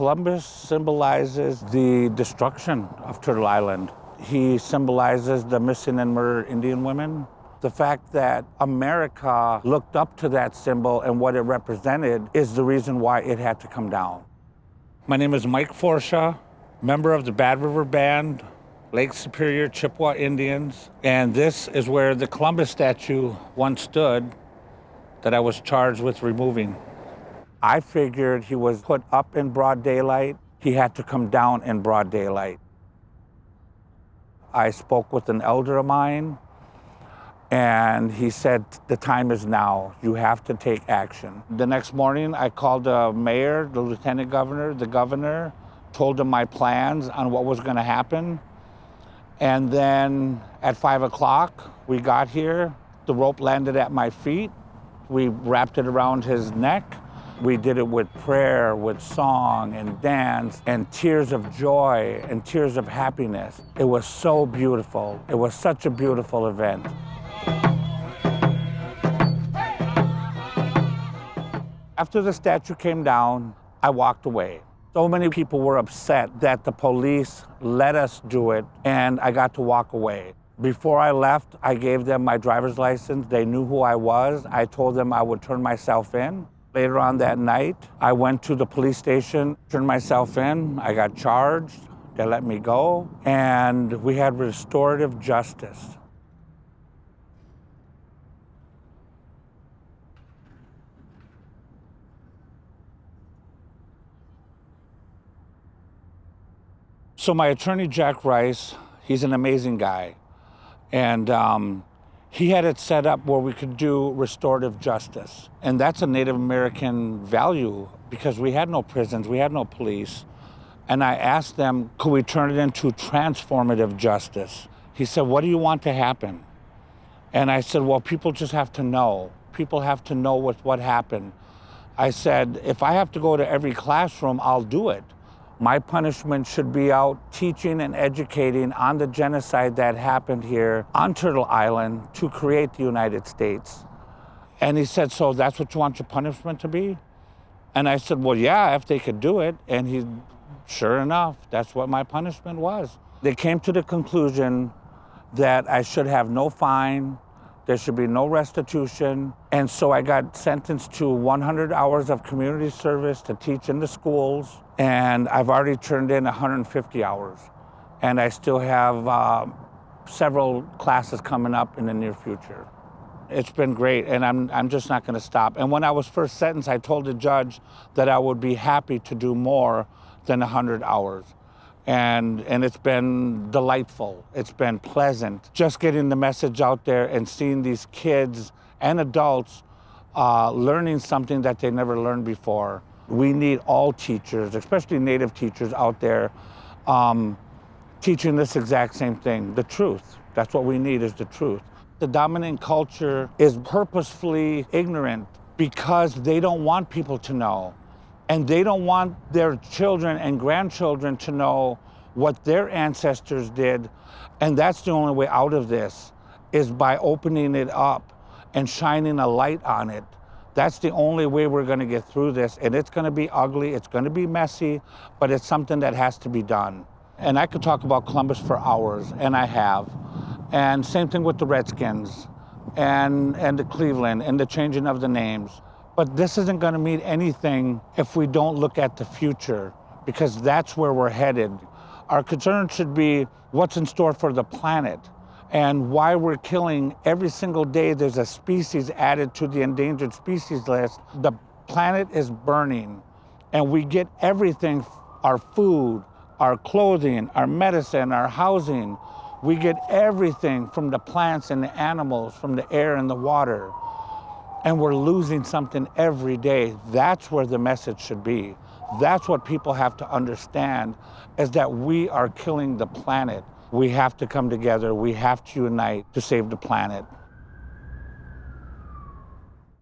Columbus symbolizes the destruction of Turtle Island. He symbolizes the missing and murdered Indian women. The fact that America looked up to that symbol and what it represented is the reason why it had to come down. My name is Mike Forcia, member of the Bad River Band, Lake Superior Chippewa Indians, and this is where the Columbus statue once stood that I was charged with removing. I figured he was put up in broad daylight. He had to come down in broad daylight. I spoke with an elder of mine, and he said, the time is now. You have to take action. The next morning, I called the mayor, the lieutenant governor, the governor, told them my plans on what was going to happen. And then at five o'clock, we got here. The rope landed at my feet. We wrapped it around his neck. We did it with prayer, with song and dance and tears of joy and tears of happiness. It was so beautiful. It was such a beautiful event. After the statue came down, I walked away. So many people were upset that the police let us do it and I got to walk away. Before I left, I gave them my driver's license. They knew who I was. I told them I would turn myself in. Later on that night, I went to the police station, turned myself in. I got charged. They let me go. And we had restorative justice. So my attorney, Jack Rice, he's an amazing guy. And um, he had it set up where we could do restorative justice. And that's a Native American value because we had no prisons, we had no police. And I asked them, could we turn it into transformative justice? He said, what do you want to happen? And I said, well, people just have to know. People have to know what, what happened. I said, if I have to go to every classroom, I'll do it. My punishment should be out teaching and educating on the genocide that happened here on Turtle Island to create the United States. And he said, so that's what you want your punishment to be? And I said, well, yeah, if they could do it. And he, sure enough, that's what my punishment was. They came to the conclusion that I should have no fine, there should be no restitution. And so I got sentenced to 100 hours of community service to teach in the schools and I've already turned in 150 hours. And I still have uh, several classes coming up in the near future. It's been great, and I'm, I'm just not gonna stop. And when I was first sentenced, I told the judge that I would be happy to do more than 100 hours. And, and it's been delightful. It's been pleasant. Just getting the message out there and seeing these kids and adults uh, learning something that they never learned before. We need all teachers, especially Native teachers out there, um, teaching this exact same thing, the truth. That's what we need is the truth. The dominant culture is purposefully ignorant because they don't want people to know. And they don't want their children and grandchildren to know what their ancestors did. And that's the only way out of this, is by opening it up and shining a light on it. That's the only way we're going to get through this. And it's going to be ugly, it's going to be messy, but it's something that has to be done. And I could talk about Columbus for hours, and I have. And same thing with the Redskins and, and the Cleveland and the changing of the names. But this isn't going to mean anything if we don't look at the future, because that's where we're headed. Our concern should be what's in store for the planet and why we're killing every single day there's a species added to the endangered species list. The planet is burning and we get everything, our food, our clothing, our medicine, our housing. We get everything from the plants and the animals, from the air and the water. And we're losing something every day. That's where the message should be. That's what people have to understand, is that we are killing the planet. We have to come together. We have to unite to save the planet.